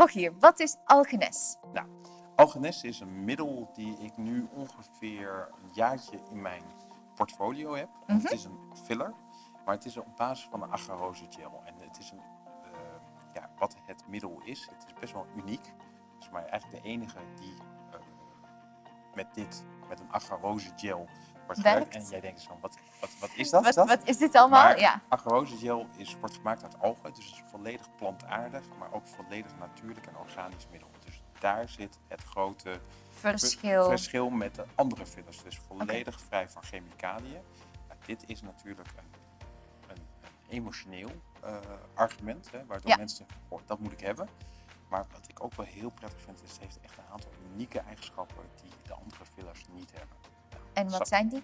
Rogier, wat is Algenes? Nou, Algenes is een middel die ik nu ongeveer een jaartje in mijn portfolio heb. Mhm. Het is een filler, maar het is op basis van een agarose gel. En het is een, eh, ja, wat het middel is, het is best wel uniek. Het is maar eigenlijk de enige die eh, met dit, met een agarose gel wordt Werkt. En jij denkt zo, wat, wat, wat is dat? Wat, dat? wat is dit allemaal? Maar ja. agarose gel is, wordt gemaakt uit algen, dus het is volledig plantaardig, maar ook volledig natuurlijk en organisch middel. Dus daar zit het grote Verschil. verschil met de andere fillers. Dus volledig vrij van chemicaliën. Nou, dit is natuurlijk een, een, een emotioneel eh, argument, hè, waardoor Ja. mensen zeggen, "Goh, dat moet ik hebben. Maar wat ik ook wel heel prettig vind, is het heeft echt een aantal unieke eigenschappen die de andere fillers niet hebben. En wat zijn die?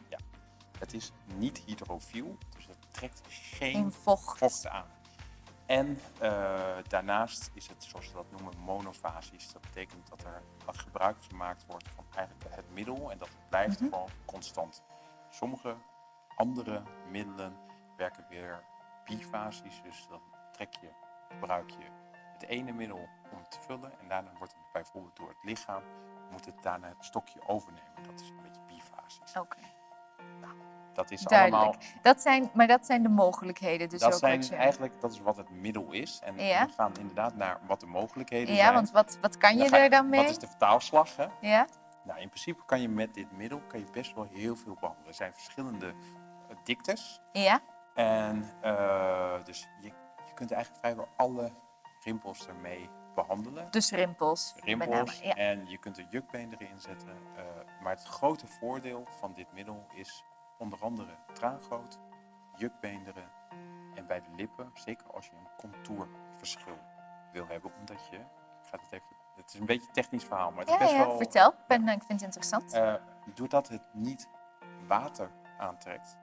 Het is niet hydrofiel, dus het trekt geen vocht. vocht aan. En eh, daarnaast is het, zoals we dat noemen, monofasisch. Dat betekent dat er wat gebruik gemaakt wordt van eigenlijk het middel en dat het blijft Mhm. gewoon constant. Sommige andere middelen werken weer bifasisch, dus dan trek je, gebruik je het ene middel om het te vullen en daarna wordt het bijvoorbeeld door het lichaam, moet het daarna het stokje overnemen. Dat is een beetje bifasisch. Oké, Dat is duidelijk. allemaal Dat zijn, maar dat zijn de mogelijkheden. Dus dat ook zijn eigenlijk dat is wat het middel is. En Ja. we gaan inderdaad naar wat de mogelijkheden Ja, zijn. want wat, wat kan je Dan er dan mee? Wat is de vertaalslag? Hè? Ja? Nou, in principe kan je met dit middel kan je best wel heel veel behandelen. Er zijn verschillende eh, diktes. Ja? En eh, dus je, je kunt eigenlijk vrijwel alle rimpels ermee behandelen. Dus rimpels. Rimpels. Ja. En je kunt er jukbeen erin zetten. eh, maar het grote voordeel van dit middel is onder andere traangoot, jukbeenderen en bij de lippen, zeker als je een contourverschil wil hebben, omdat je, ik ga het even, het is een beetje een technisch verhaal, maar het is best ja, wel, vertel. Ik, ben, ik vind het interessant. eh, doordat het niet water aantrekt,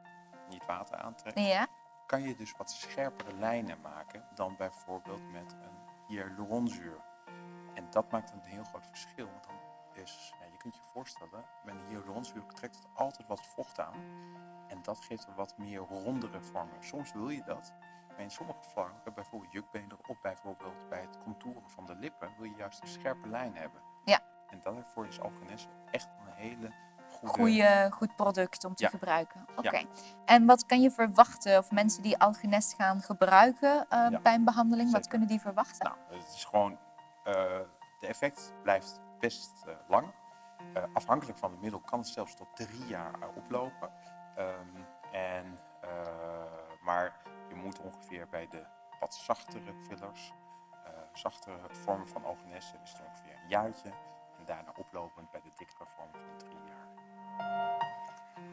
niet water aantrekt, ja? kan je dus wat scherpere lijnen maken dan bijvoorbeeld met een hyaluronzuur. En dat maakt een heel groot verschil. Want dan is, ja, je kunt je voorstellen, met een hyaluronzuur trekt het altijd wat vocht aan. En dat geeft een wat meer rondere vormen. Soms wil je dat. Maar in sommige vormen, bij bijvoorbeeld jukbeenderen of bijvoorbeeld bij het contouren van de lippen, wil je juist een scherpe lijn hebben. Ja. En daarvoor is Algenes echt een hele goede... Goeie, goed product om te Ja. gebruiken. Oké. Ja. En wat kan je verwachten of mensen die Algenes gaan gebruiken Ja, bij een behandeling, wat kunnen die verwachten? Nou, het is gewoon, eh, de effect blijft best eh, lang. Afhankelijk van het middel kan het zelfs tot drie jaar oplopen. Ehm, en, maar je moet ongeveer bij de wat zachtere fillers, zachtere vormen van Algenesse, is het ongeveer een jaartje. En daarna oplopend bij de dikkere vormen van drie jaar.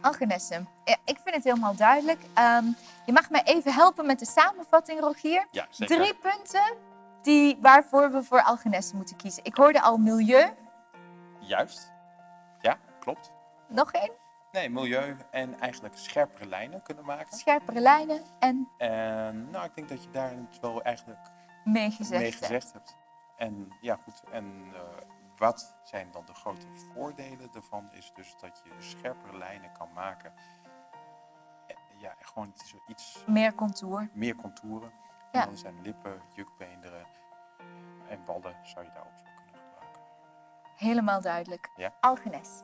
Algenessen. Ja, ik vind het helemaal duidelijk. Ehm, je mag mij even helpen met de samenvatting, Rogier. Ja, zeker. Drie punten die, waarvoor we voor Algenessen moeten kiezen. Ik hoorde al milieu. Juist. Ja, klopt. Nog één. Nee, milieu en eigenlijk scherpere lijnen kunnen maken. Scherpere lijnen en En nou, ik denk dat je daar het wel eigenlijk meegezegd. mee gezegd hebt. En ja, goed. En eh, wat zijn dan de grote voordelen ervan? Is dus dat je scherpere lijnen kan maken. Eh, Ja, gewoon iets Meer contour. meer contouren. Ja. En dan zijn lippen, jukbeenderen en ballen zou je daar ook voor kunnen gebruiken. Helemaal duidelijk. Ja. Algenes.